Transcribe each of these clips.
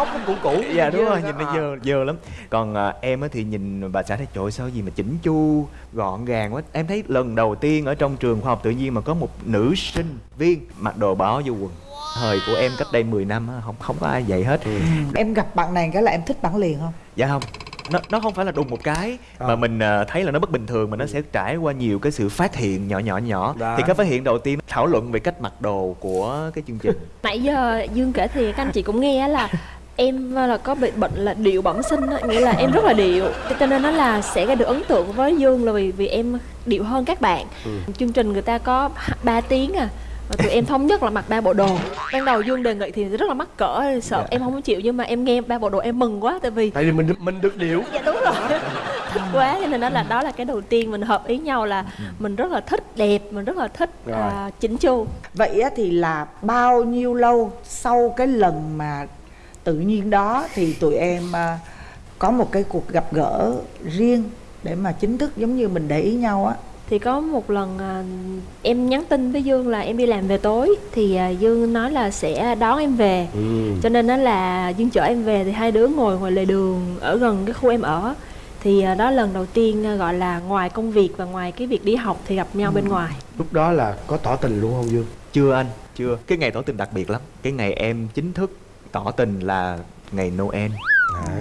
móc nó cũ cũ. Dạ đúng rồi nhìn nó à. dơ dơ lắm. Còn à, em á thì nhìn bà xã thấy trời ơi, sao gì mà chỉnh chu gọn gàng quá. Em thấy lần đầu tiên ở trong trường khoa học tự nhiên mà có một nữ sinh viên mặc đồ bỏ vô quần. Thời của em cách đây 10 năm á không không có ai vậy hết. Em gặp bạn này cái là em thích bạn liền không? Dạ không. Nó nó không phải là đùng một cái mà Ờ. mình à, thấy là nó bất bình thường mà nó sẽ trải qua nhiều cái sự phát hiện nhỏ nhỏ nhỏ. Đó. thì cái phát hiện đầu tiên thảo luận về cách mặc đồ của cái chương trình. Nãy giờ dương kể thì các anh chị cũng nghe là em là có bị bệnh là điệu bẩm sinh á nghĩa là em rất là điệu. Cho nên nó là sẽ gây được ấn tượng với dương là vì vì em điệu hơn các bạn. Chương trình người ta có 3 tiếng à và tụi em thống nhất là mặc ba bộ đồ. Ban đầu dương đề nghị thì rất là mắc cỡ sợ em không chịu nhưng mà em nghe ba bộ đồ em mừng quá tại vì tại vì mình được- mình được điệu. Dạ đúng rồi. Thích quá cho nên đó là đó là cái đầu tiên mình hợp ý nhau là mình rất là thích đẹp mình rất là thích Rồi. à, chỉnh chu. Vậy á thì là bao nhiêu lâu sau cái lần mà tự nhiên đó thì tụi em à, có một cái cuộc gặp gỡ riêng để mà chính thức giống như mình để ý nhau á. Thì có một lần à, em nhắn tin với Dương là em đi làm về tối thì à, Dương nói là sẽ đón em về. Ừ. cho nên đó là Dương chở em về thì hai đứa ngồi ngoài lề đường ở gần cái khu em ở. Thì đó lần đầu tiên gọi là ngoài công việc và ngoài cái việc đi học thì gặp nhau bên ngoài. Lúc đó là có tỏ tình luôn không dương? Chưa anh chưa. Cái ngày tỏ tình đặc biệt lắm. Cái ngày em chính thức tỏ tình là ngày noel.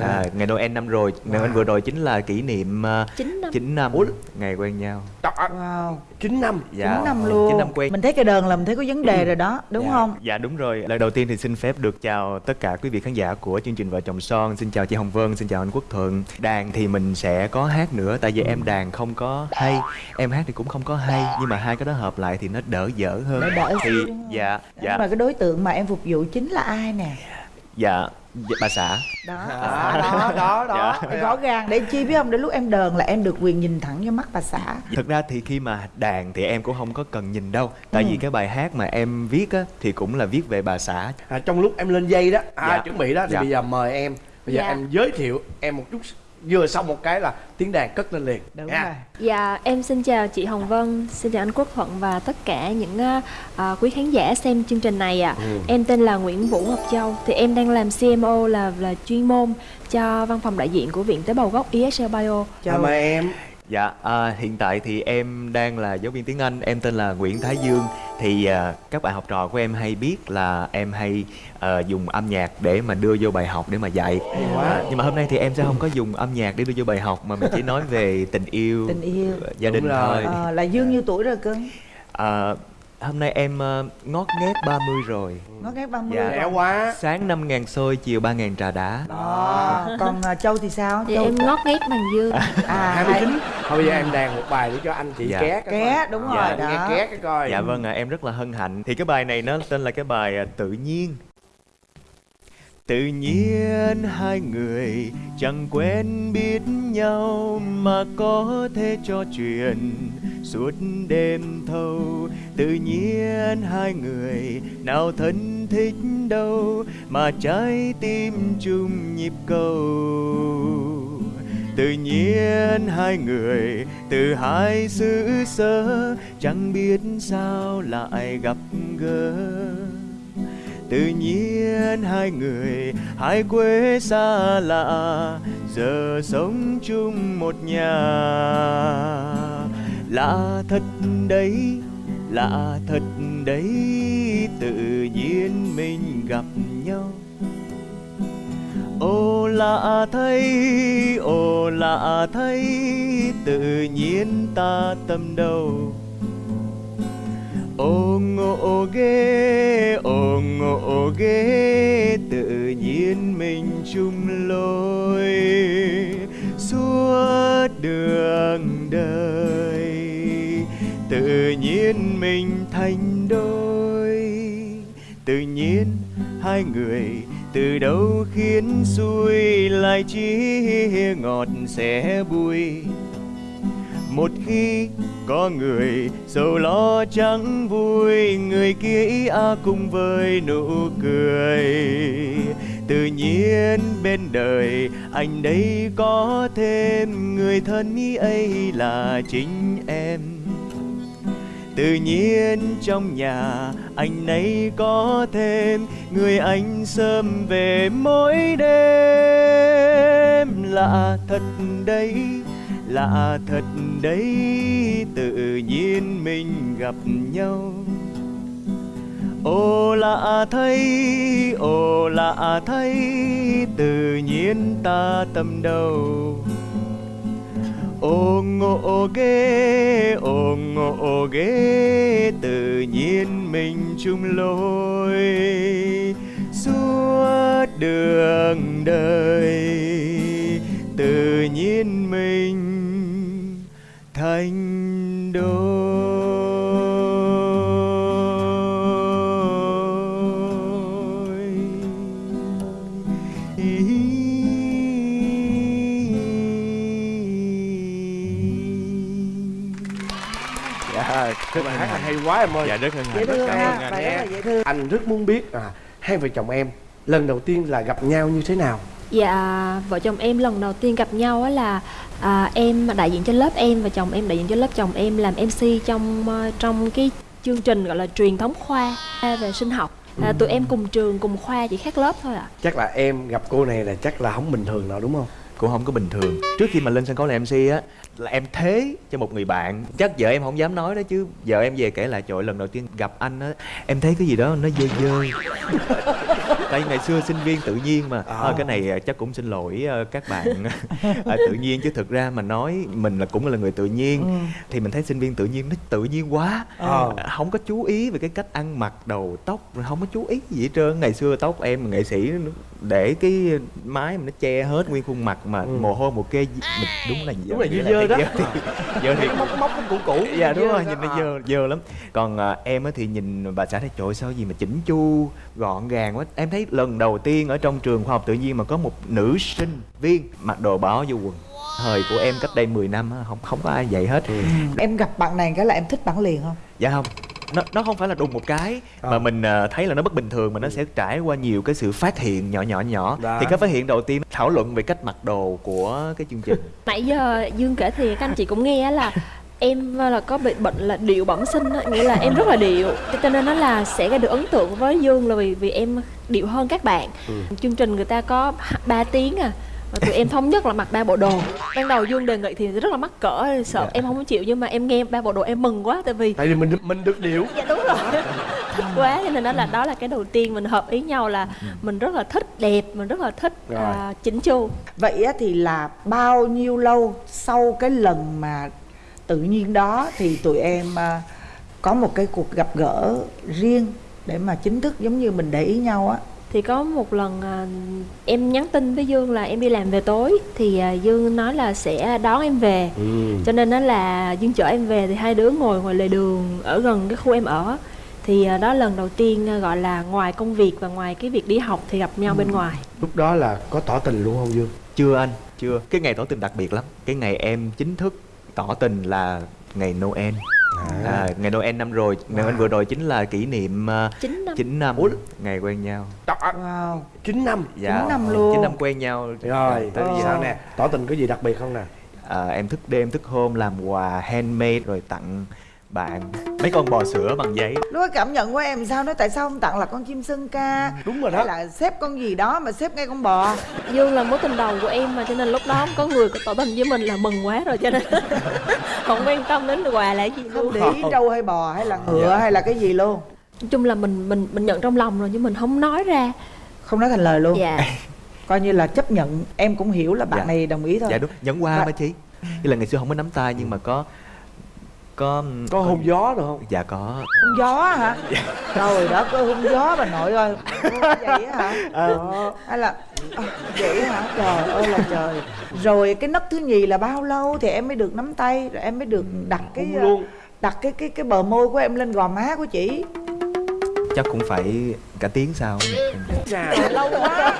À, ngày noel năm rồi noel vừa rồi chính là kỷ niệm uh, 9 năm. 9 năm ngày quen nhau. À, wow. chín năm. Dạ chín năm luôn. chín năm quen. Mình thấy cái đơn là mình thấy có vấn đề rồi đó đúng dạ, không? Dạ đúng rồi. Lời đầu tiên thì xin phép được chào tất cả quý vị khán giả của chương trình vợ chồng son. Xin chào chị hồng vân xin chào anh quốc thuận. Đàn thì mình sẽ có hát nữa tại vì em đàn không có hay. Em hát thì cũng không có hay nhưng mà hai cái đó hợp lại thì nó đỡ dở hơn. Đỡ đỡ thì không? dạ Nhưng dạ mà cái đối tượng mà em phục vụ chính là ai nè? Dạ dạ, bà xã. Đó à, đó đó đó. Dạ. rõ ràng để chi biết không? Đến lúc em đờn là em được quyền nhìn thẳng vô mắt bà xã. Thực ra thì khi mà đàn thì em cũng không có cần nhìn đâu. Tại vì cái bài hát mà em viết á Thì cũng là viết về bà xã. À, trong lúc em lên dây đó à, Dạ. chuẩn bị đó thì Dạ. bây giờ mời em. Bây giờ Dạ. em giới thiệu em một chút vừa xong một cái là tiếng đàn cất lên liền đúng nha. rồi Dạ, em xin chào chị Hồng Vân, xin chào anh Quốc Thuận và tất cả những à, à, quý khán giả xem chương trình này ạ. Ừ. Em tên là Nguyễn Vũ Ngọc Châu, thì em đang làm CMO là là chuyên môn cho văn phòng đại diện của Viện Tế bào gốc ESL Bio. à, mời em Dạ à, hiện tại thì em đang là giáo viên tiếng Anh Em tên là Nguyễn Thái Dương. Thì à, các bạn học trò của em hay biết là em hay à, dùng âm nhạc để mà đưa vô bài học để mà dạy. Quá. à, Nhưng mà hôm nay thì em sẽ không có dùng âm nhạc để đưa vô bài học Mà mình chỉ nói về tình yêu, tình yêu. gia đình rồi. thôi. Ờ, là dương nhiêu tuổi rồi cưng à, Hôm nay em à, ngót nghét 30 rồi ngót nghét 30 Dạ. rồi. trẻ quá Sáng 5 ngàn xôi, chiều 3 ngàn trà đá Đó. còn à, châu thì sao Thì châu em ngót nghét bằng dương. à hai mươi hai- chín thôi bây giờ em đàn một bài để cho anh chị Dạ. ké cái Ké, coi. đúng Dạ, rồi, đó. nghe ké cái coi Dạ vâng ạ, em rất là hân hạnh Thì cái bài này nó tên là cái bài à, Tự nhiên Tự nhiên hai người chẳng quen biết nhau Mà có thể trò chuyện suốt đêm thâu. Tự nhiên hai người nào thân thích đâu, Mà trái tim chung nhịp cầu. Tự nhiên hai người từ hai xứ sở Chẳng biết sao lại gặp gỡ. Tự nhiên hai người hai quê xa lạ, Giờ sống chung một nhà. Lạ thật đấy, lạ thật đấy Tự nhiên mình gặp nhau. Ô lạ thay, ô lạ thay Tự nhiên ta tâm đầu. Ô ngộ ghê, ô ngộ ghê Tự nhiên mình chung lối. Suốt đường đời Tự nhiên mình thành đôi. Tự nhiên hai người từ đâu khiến xuôi lại chỉ ngọt sẽ bùi. Một khi có người sầu lo chẳng vui, người kia ý a cùng với nụ cười. Tự nhiên bên đời anh đây có thêm người thân, ý ấy là chính em tự nhiên trong nhà anh ấy có thêm người anh sớm về mỗi đêm lạ thật đấy lạ thật đấy tự nhiên mình gặp nhau ô lạ thay, ô lạ thay, tự nhiên ta tâm đầu. Ồ ngộ ghê, ồ ngộ ghê, tự nhiên mình chung lối suốt đường đời, tự nhiên mình thành đôi. Rất là hát là hay quá em ơi Dạ rất hân hạnh. thương cảm ơn anh bài rất thương anh rất muốn biết à hai vợ chồng em lần đầu tiên là gặp nhau như thế nào Dạ, vợ chồng em lần đầu tiên gặp nhau á là à, em đại diện cho lớp em và chồng em đại diện cho lớp chồng em làm MC trong ờ, trong cái chương trình gọi là truyền thống khoa về sinh học. À, tụi em cùng trường cùng khoa chỉ khác lớp thôi ạ. chắc là em gặp cô này là chắc là không bình thường nào đúng không cũng không có bình thường. Trước khi mà lên sân khấu làm mc á là em thế cho một người bạn. Chắc vợ em không dám nói đó chứ vợ em về kể lại trời lần đầu tiên gặp anh á em thấy cái gì đó nó dơ dơ. Tại ngày xưa sinh viên tự nhiên mà. À. Ờ, cái này à, chắc cũng xin lỗi ờ, các bạn. À, tự nhiên chứ thực ra mà nói mình là cũng là người tự nhiên. Thì mình thấy sinh viên tự nhiên nó tự nhiên quá. Ờ. À, không có chú ý về cái cách ăn mặc đầu tóc rồi không có chú ý gì hết trơn. Ngày xưa tóc em nghệ sĩ để cái mái mà nó che hết nguyên khuôn mặt mà Ừ. mồ hôi một kê mình đúng là Đúng là dơ dơ đó. thiệt dơ thiệt móc móc nó cũ cũ dạ đúng Dơ rồi đó. nhìn nó À. dơ dơ lắm còn à, em á thì nhìn bà xã thấy trời sao gì mà chỉnh chu gọn gàng quá em thấy lần đầu tiên ở trong trường khoa học tự nhiên mà có một nữ sinh viên mặc đồ bỏ vô quần thời của em cách đây 10 năm á, không không có ai vậy hết Ừ. em gặp bạn này cái là em thích bạn liền không dạ không nó nó không phải là đùng một cái Ờ. mà mình à, thấy là nó bất bình thường mà nó sẽ trải qua nhiều cái sự phát hiện nhỏ nhỏ nhỏ. Đó. thì cái phát hiện đầu tiên thảo luận về cách mặc đồ của cái chương trình. Nãy giờ Dương kể thì các anh chị cũng nghe á là em là có bị bệnh là điệu bẩm sinh á, nghĩa là em rất là điệu. Cho nên nó là sẽ gây được ấn tượng với Dương là vì vì em điệu hơn các bạn. Chương trình người ta có 3 tiếng à và tụi em thống nhất là mặc ba bộ đồ. Ban đầu Dương đề nghị thì rất là mắc cỡ sợ em không chịu nhưng mà em nghe ba bộ đồ em mừng quá tại vì tại vì mình mình được điệu. Dạ đúng rồi. Thích quá cho nên đó là đó là cái đầu tiên mình hợp ý nhau là mình rất là thích đẹp mình rất là thích Rồi. à, chỉnh chu. Vậy á, thì là bao nhiêu lâu sau cái lần mà tự nhiên đó thì tụi em à, có một cái cuộc gặp gỡ riêng để mà chính thức giống như mình để ý nhau á thì có một lần à, em nhắn tin với Dương là em đi làm về tối. Thì à, Dương nói là sẽ đón em về. Ừ. cho nên đó là Dương chở em về thì hai đứa ngồi ngoài lề đường ở gần cái khu em ở. Thì à, đó lần đầu tiên à, gọi là ngoài công việc và ngoài cái việc đi học thì gặp nhau bên ngoài. Lúc đó là có tỏ tình luôn không dương? Chưa anh chưa. Cái ngày tỏ tình đặc biệt lắm. Cái ngày em chính thức tỏ tình là ngày noel à, ngày noel năm rồi noel vừa rồi chính là kỷ niệm uh, 9 năm. 9 năm ngày quen nhau. Wow. chín năm. Dạ. Chín năm luôn. 9 năm quen nhau. Rồi tới giờ. sao nè? Tỏ tình có gì đặc biệt không nè? À, em thức đêm thức hôm làm quà handmade rồi tặng bạn mấy con bò sữa bằng giấy. Lúc cảm nhận của em sao? Nói tại sao không tặng là con chim sơn ca? Đúng rồi hay đó là xếp con gì đó mà xếp ngay con bò? Dương là mối tình đầu của em mà cho nên lúc đó có người tỏ tình với mình là mừng quá rồi cho nên không quan tâm đến quà là cái gì không luôn. Để ý trâu hay bò hay là ngựa Dạ. hay là cái gì luôn. Nói chung là mình mình mình nhận trong lòng rồi nhưng mình không nói ra. Không nói thành lời luôn. Dạ. Coi như là chấp nhận em cũng hiểu là bạn Dạ. này đồng ý thôi. Dạ đúng nhẫn qua mà chị. Như là ngày xưa không có nắm tay nhưng mà có có có hôn gió được không? Dạ có. Hung gió hả? Trời đất ơi hung gió bà nội ơi. Vậy hả? Ờ, hay là à, vậy hả? Trời ơi là trời. Rồi cái nấc thứ nhì là bao lâu thì em mới được nắm tay rồi em mới được đặt cái hôn luôn. đặt cái cái cái bờ môi của em lên gò má của chị chắc cũng phải cả tiếng sau Chà, lâu quá.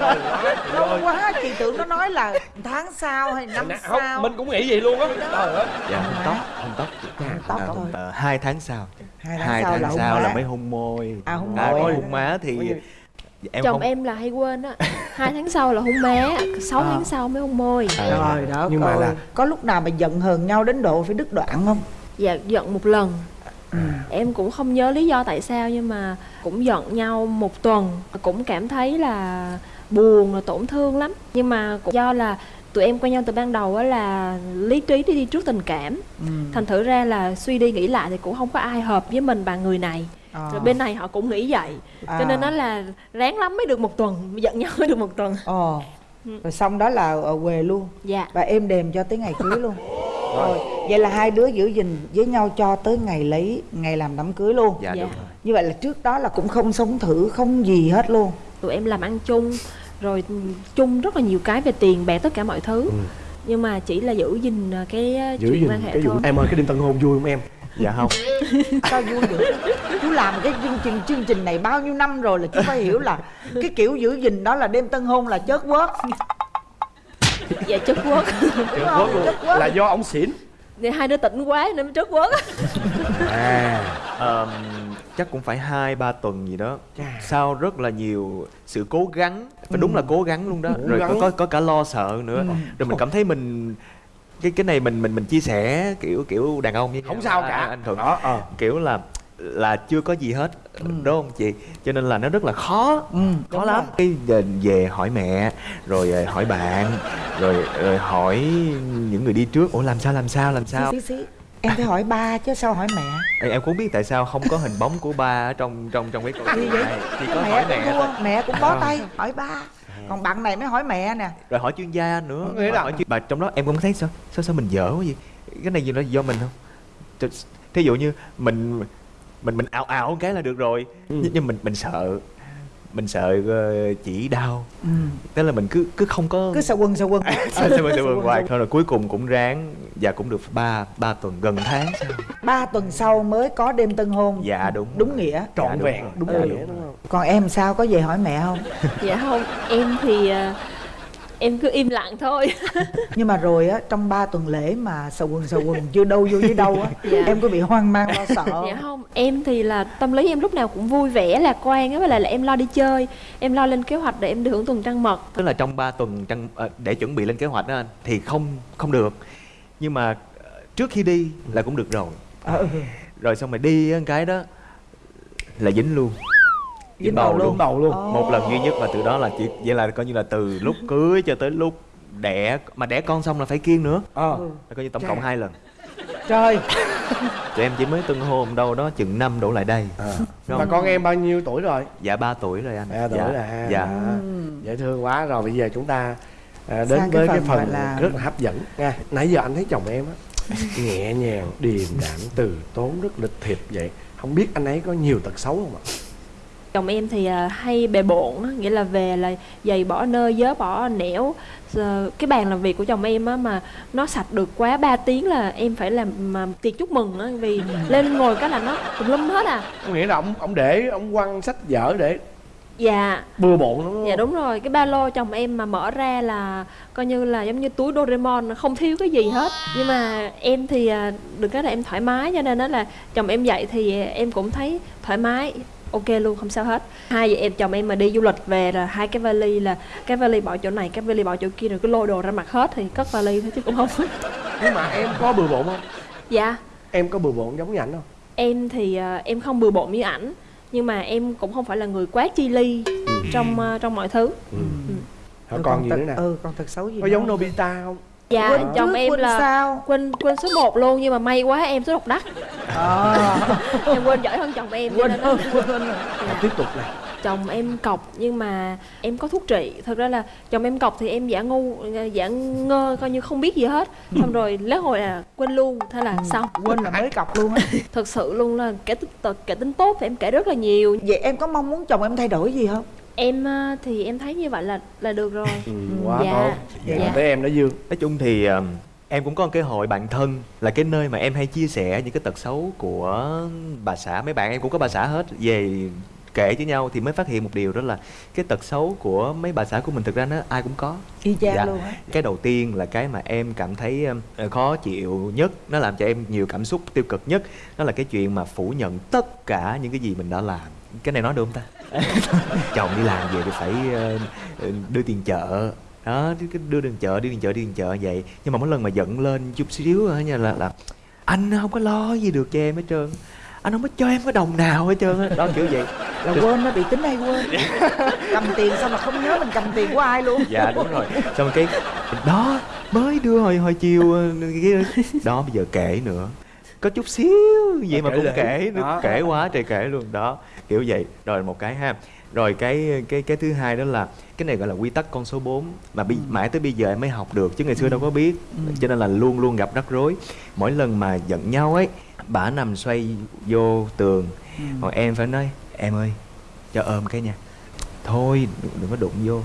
Lâu quá chị tưởng nó nói là tháng sau hay năm không sau. mình cũng nghĩ vậy luôn á. Trời ơi. Dạ hôn tóc hôn tóc tóc À, thôi. ờ, hai tháng sau. Hai tháng sau là hôn sau là mới hôn môi. À, hôn à, môi. còn hôn má thì em chồng không em là hay quên á. Hai tháng sau là hôn má sáu À. tháng sau mới hôn môi. À, trời đó Nhưng mà là- có lúc nào mà giận hờn nhau đến độ phải đứt đoạn không? Dạ giận một lần em cũng không nhớ lý do tại sao nhưng mà cũng giận nhau một tuần cũng cảm thấy là buồn và tổn thương lắm. Nhưng mà cũng do là tụi em quen nhau từ ban đầu á là lý trí đi đi trước tình cảm. Thành thử ra là suy đi nghĩ lại thì cũng không có ai hợp với mình bằng người này. À. rồi bên này họ cũng nghĩ vậy. À. cho nên nó là ráng lắm mới được một tuần giận nhau mới được một tuần. Ồ. Rồi xong đó là ở quê luôn. Dạ. Và êm đềm cho tới ngày cưới luôn rồi vậy là hai đứa giữ gìn với nhau cho tới ngày lấy ngày làm đám cưới luôn. Dạ, Dạ. đúng rồi. Như vậy là trước đó là cũng không sống thử không gì hết luôn. Tụi em làm ăn chung rồi ừ, chung rất là nhiều cái về tiền bạc tất cả mọi thứ. Nhưng mà chỉ là giữ gìn ờ, cái ờ, giữ chuyện quan hệ cái vụ thôi. Em ơi cái đêm tân hôn vui không em? Dạ không. Sao vui được? Chú làm cái chương trình chương trình này bao nhiêu năm rồi là chú phải hiểu là cái kiểu giữ gìn đó là đêm tân hôn là chớt quớt dạ chất quất đúng không? Quất luôn. là do ông xỉn. Thì hai đứa tỉnh quá nên mới chất quất à. Ờm, chắc cũng phải hai ba tuần gì đó. Chà. sau rất là nhiều sự cố gắng. Và đúng là cố gắng luôn đó. Cố rồi có, gắng. có có cả lo sợ nữa. Rồi mình cảm thấy mình cái cái này mình mình mình chia sẻ kiểu kiểu đàn ông với không sao À, cả. anh thuận. Đó ờ. kiểu là là chưa có gì hết đúng không chị? Cho nên là nó rất là khó. Ừ, khó lắm. Cái về, hỏi mẹ rồi ờ, hỏi bạn rồi, rồi hỏi những người đi trước. Ủa làm sao làm sao làm sao? Xí xí em phải hỏi ba chứ sao hỏi mẹ? Ê, em cũng biết tại sao không có hình bóng của ba ở trong trong trong cái câu chuyện này. Chỉ có mẹ hỏi cũng mẹ thua thôi. mẹ cũng bó tay. Hỏi ba. Còn bạn này mới hỏi mẹ nè. Rồi hỏi chuyên gia nữa. Là- hỏi chuyên... bà trong đó em cũng thấy sao sao sao mình dở quá vậy? Cái này gì nó do mình không? Th- thí dụ như mình mình mình ảo ảo cái là được rồi. Nhưng, nhưng mình mình sợ. Mình sợ ờ, chỉ đau. Ừ. tức là mình cứ cứ không có cứ sợ quân sợ quân Sao sao sao vườn hoài. thôi rồi cuối cùng cũng ráng và cũng được ba ba tuần gần tháng sau. Ba tuần sau mới có đêm tân hôn. Dạ đúng đúng nghĩa. Dạ, trọn đúng vẹn. Rồi. đúng Dạ, nghĩa. đúng đúng rồi. không còn em sao? Có về hỏi mẹ không? Dạ không. Em thì ờ, em cứ im lặng thôi. Nhưng mà rồi á trong ba tuần lễ mà sờ quần sờ quần chưa đâu vô với đâu á Dạ. em có bị hoang mang lo sợ. Dạ không em thì là tâm lý em lúc nào cũng vui vẻ lạc quan á với lại là em lo đi chơi em lo lên kế hoạch để em đi hưởng tuần trăng mật. Tức là trong 3 tuần trăng ờ, để chuẩn bị lên kế hoạch đó anh thì không không được. Nhưng mà ờ, trước khi đi là cũng được rồi. Ừ. rồi xong rồi đi cái đó là dính luôn Dính bầu luôn. đầu luôn. Ồ. một lần duy nhất và từ đó là chỉ vậy là coi như là từ lúc cưới cho tới lúc đẻ mà đẻ con xong là phải kiêng nữa. Ờ. Ừ. là coi như tổng Chà. cộng hai lần. Trời. Tụi em chỉ mới tân hôn đâu đó chừng năm đổ lại đây. Đúng mà con em bao nhiêu tuổi rồi? Dạ 3 tuổi rồi anh. Ba tuổi dạ. là ha. Dạ. À, dễ thương quá. Rồi bây giờ chúng ta à, đến Sang cái với cái phần phần gọi là- rất là hấp dẫn nha. Nãy giờ anh thấy chồng em á nhẹ nhàng điềm đạm từ tốn rất lịch thiệp vậy. Không biết anh ấy có nhiều tật xấu không ạ chồng em thì à, hay bề bộn á, nghĩa là về là giày bỏ nơi dớ bỏ nẻo. Giờ, cái bàn làm việc của chồng em á mà nó sạch được quá 3 tiếng là em phải làm mà tiệc chúc mừng á vì lên ngồi cái là nó tùm lum hết à. Có nghĩa là ông ông để ông quăng sách vở để dạ. bừa bộn đúng dạ không? đúng rồi. Cái ba lô chồng em mà mở ra là coi như là giống như túi Doraemon không thiếu cái gì hết. Nhưng mà em thì à, được cái là em thoải mái cho nên đó là chồng em dậy thì em cũng thấy thoải mái ok luôn không sao hết. Hai vợ em chồng em mà đi du lịch về là hai cái vali là cái vali bỏ chỗ này cái vali bỏ chỗ kia rồi cứ lôi đồ ra mặt hết thì cất vali thôi chứ cũng không nhưng mà em có bừa bộn không? Dạ. Em có bừa bộn giống như ảnh không? Em thì à, em không bừa bộn như ảnh nhưng mà em cũng không phải là người quá chi ly trong à, trong mọi thứ. Ừ. Hỏi Rồi còn gì nữa nè? ừ còn tật xấu gì có nữa? Giống? Nobita không? Dạ quên chồng em quên là sao? quên quên số 1 luôn nhưng mà may quá em số độc đắc em quên giỏi hơn chồng em quên hơn quên hơn. Tiếp tục này. Chồng em cọc nhưng mà em có thuốc trị. Thật ra là chồng em cọc thì em giả ngu giả ngơ coi như không biết gì hết. Xong rồi lễ hội là quên luôn thế là xong. Quên là mới cọc luôn á. Thật sự luôn là kẻ tính tật kẻ tính tốt thì em kể rất là nhiều. Vậy em có mong muốn chồng em thay đổi gì không? Em à, thì em thấy như vậy là là được rồi. Ừ, quá Dạ. tốt. Dạ. Dạ. tới em đó dương. Nói chung thì um, em cũng có một cái hội bạn thân là cái nơi mà em hay chia sẻ những cái tật xấu của bà xã. Mấy bạn em cũng có bà xã hết về kể với nhau thì mới phát hiện một điều đó là cái tật xấu của mấy bà xã của mình thực ra nó ai cũng có. Y chang Dạ. luôn á. Cái đầu tiên là cái mà em cảm thấy um, khó chịu nhất nó làm cho em nhiều cảm xúc tiêu cực nhất đó là cái chuyện mà phủ nhận tất cả những cái gì mình đã làm. Cái này nói được không ta? Chồng đi làm về thì phải ờ, ờ, đưa tiền chợ đó cứ- đưa tiền chợ đi tiền chợ đi tiền chợ vậy. Nhưng mà mỗi lần mà giận lên chút xíu á nha là là anh không có lo gì được cho em hết trơn anh không có cho em cái đồng nào hết trơn á. Đó kiểu vậy. Là quên nó bị tính hay quên. Cầm tiền xong là không nhớ mình cầm tiền của ai luôn. Dạ đúng rồi. Xong cái đó mới đưa hồi hồi chiều ờ, đó. Bây giờ kể nữa. Có chút xíu vậy mà Kể cũng lể. kể nữa. Đó. kể quá trời kể luôn. Đó kiểu vậy. Rồi một cái ha rồi cái cái cái thứ hai đó là cái này gọi là quy tắc con số 4 mà bi, mãi tới bây giờ em mới học được chứ ngày xưa đâu có biết. Cho nên là luôn luôn gặp rắc rối. Mỗi lần mà giận nhau ấy bả nằm xoay vô tường. Còn em phải nói em ơi cho ôm cái nha. Thôi đừng, đừng có đụng vô.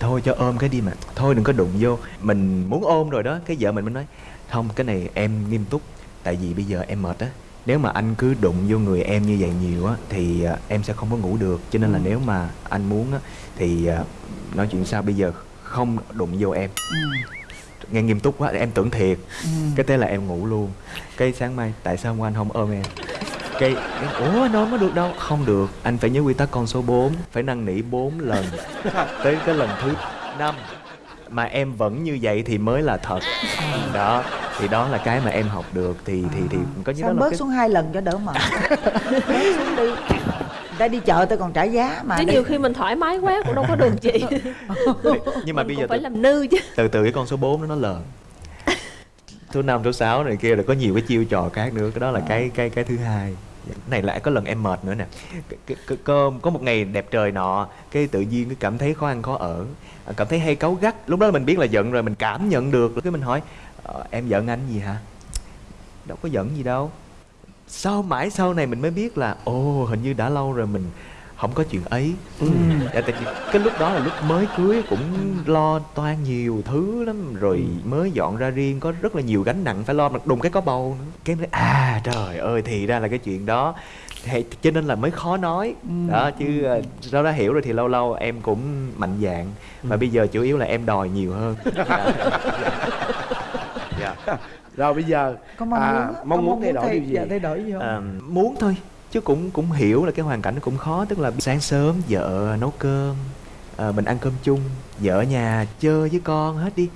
Thôi cho ôm cái đi mà. Thôi đừng có đụng vô. Mình muốn ôm rồi đó. Cái vợ mình mới nói không cái này em nghiêm túc. Tại vì bây giờ em mệt á nếu mà anh cứ đụng vô người em như vậy nhiều á thì à, em sẽ không có ngủ được. Cho nên là nếu mà anh muốn á thì à, nói chuyện sao bây giờ? Không đụng vô em. Nghe nghiêm túc quá em tưởng thiệt. Cái thế là em ngủ luôn. Cái sáng mai tại sao hôm qua anh không ôm em? Cái cái, ủa anh ôm có được đâu? Không được. Anh phải nhớ quy tắc con số 4 phải năn nỉ 4 lần. Tới cái lần thứ năm mà em vẫn như vậy thì mới là thật. Đó thì đó là cái mà em học được. Thì thì thì có như đó sao là bớt cái xuống hai lần cho đỡ mệt? Bớt xuống đi. Ta đi chợ tôi còn trả giá mà. Chứ nhiều khi mình thoải mái quá cũng đâu có được chị. Nhưng mà Mình bây giờ phải từ, làm nư chứ. từ từ cái con số 4 đó nó lờn thứ năm thứ sáu này kia là có nhiều cái chiêu trò khác nữa. Cái đó là cái cái cái thứ hai này lại có lần em mệt nữa nè. Cơm, có một ngày đẹp trời nọ, cái tự nhiên cái cảm thấy khó ăn, khó ở. À, cảm thấy hay cáu gắt. Lúc đó mình biết là giận rồi, mình cảm nhận được. Cái mình hỏi ờ, em giận anh gì hả? Đâu có giận gì đâu. Sau, mãi sau này mình mới biết là, ồ, hình như đã lâu rồi mình không có chuyện ấy. Dạ, tại vì cái lúc đó là lúc mới cưới cũng lo toan nhiều thứ lắm rồi mới dọn ra riêng có rất là nhiều gánh nặng phải lo mà đùng cái có bầu nữa. Cái nói à trời ơi thì ra là cái chuyện đó. Thì, cho nên là mới khó nói. Đó chứ ờ, sau đó hiểu rồi thì lâu lâu em cũng mạnh dạn mà bây giờ chủ yếu là em đòi nhiều hơn. Dạ. Dạ. rồi bây giờ có mong à, muốn á, mong có muốn thay đổi điều gì? dạ, thay đổi gì không? À, muốn thôi chứ cũng cũng hiểu là cái hoàn cảnh nó cũng khó tức là sáng sớm vợ nấu cơm à, mình ăn cơm chung vợ ở nhà chơi với con hết đi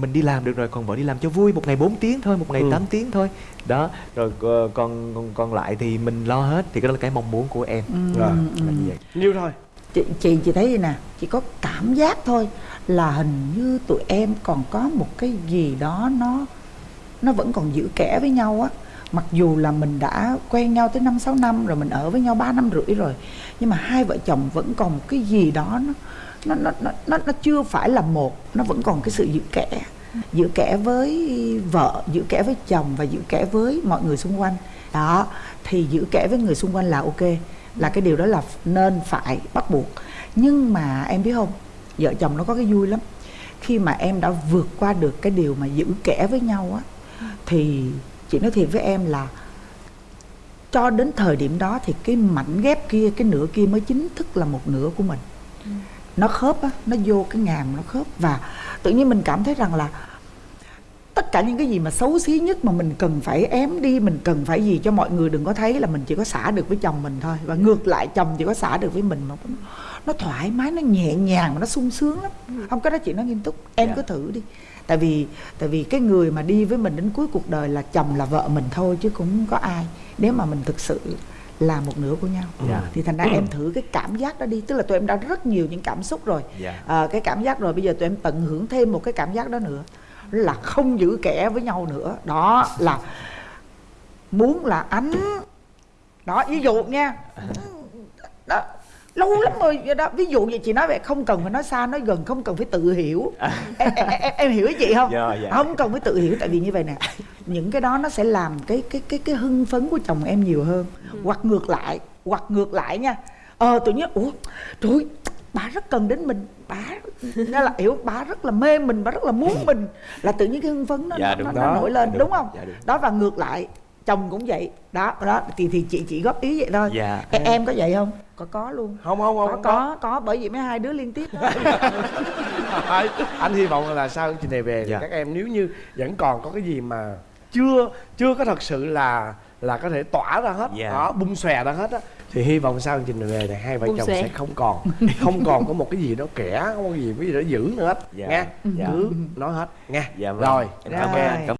mình đi làm được rồi còn vợ đi làm cho vui một ngày 4 tiếng thôi một ngày Ừ. 8 tiếng thôi đó rồi ờ, còn còn còn lại thì mình lo hết thì cái đó là cái mong muốn của em Ừ, Rồi. ừ. là như vậy nhiêu thôi chị chị chị thấy gì nè chỉ có cảm giác thôi là hình như tụi em còn có một cái gì đó nó nó vẫn còn giữ kẽ với nhau á mặc dù là mình đã quen nhau tới năm sáu năm rồi mình ở với nhau 3 năm rưỡi rồi nhưng mà hai vợ chồng vẫn còn một cái gì đó nó nó nó nó nó, nó chưa phải là một nó vẫn còn cái sự giữ kẽ giữ kẽ với vợ giữ kẽ với chồng và giữ kẽ với mọi người xung quanh. Đó thì giữ kẽ với người xung quanh là ok là cái điều đó là nên phải bắt buộc. Nhưng mà em biết không vợ chồng nó có cái vui lắm. Khi mà em đã vượt qua được cái điều mà giữ kẽ với nhau á thì chị nói thiệt với em là cho đến thời điểm đó thì cái mảnh ghép kia cái nửa kia mới chính thức là một nửa của mình. Nó khớp á nó vô cái ngàm nó khớp và tự nhiên mình cảm thấy rằng là tất cả những cái gì mà xấu xí nhất mà mình cần phải ém đi mình cần phải gì cho mọi người đừng có thấy là mình chỉ có xả được với chồng mình thôi. Và ngược lại chồng chỉ có xả được với mình mà nó, thoải mái nó nhẹ nhàng mà nó sung sướng lắm. Không cái đó chị nói nghiêm túc em Dạ. cứ thử đi tại vì tại vì cái người mà đi với mình đến cuối cuộc đời là chồng là vợ mình thôi chứ cũng có ai. Nếu mà mình thực sự là một nửa của nhau Dạ. thì thành ra em thử cái cảm giác đó đi. Tức là tụi em đã rất nhiều những cảm xúc rồi. Dạ. à, cái cảm giác rồi bây giờ tụi em tận hưởng thêm một cái cảm giác đó nữa. Là không giữ kẻ với nhau nữa. Đó là muốn là ánh đó ví dụ nha. Đó lâu lắm rồi đó. Ví dụ vậy chị nói vậy không cần phải nói xa nói gần không cần phải tự hiểu. Em, em, em, em hiểu ý chị không? Dạ, dạ. không cần phải tự hiểu tại vì như vậy nè những cái đó nó sẽ làm cái cái cái cái hưng phấn của chồng em nhiều hơn. Hoặc ngược lại hoặc ngược lại nha. Ờ tự nhiên ủa trời bà rất cần đến mình. Bà nó là hiểu bà rất là mê mình bà rất là muốn mình. Là tự nhiên cái hưng phấn nó, Dạ, nó, nó, đó. nổi lên Đúng, đúng, không? Dạ, đúng. đó và ngược lại chồng cũng vậy đó đó thì thì chị chị góp ý vậy thôi Dạ. em, em có vậy không có có luôn không không không có, có có bởi vì mấy hai đứa liên tiếp đó. Anh hy vọng là sau chương trình này về thì Dạ. các em nếu như vẫn còn có cái gì mà chưa chưa có thật sự là là có thể tỏa ra hết Dạ. đó bung xòe ra hết á thì hy vọng sau chương trình này về thì hai vợ Bung chồng xòe. sẽ không còn không còn có một cái gì đó kẻ không có gì cái gì đó giữ nữa hết Dạ. nghe Dạ. cứ nói hết nghe Dạ vâng. rồi Em cảm ơn cảm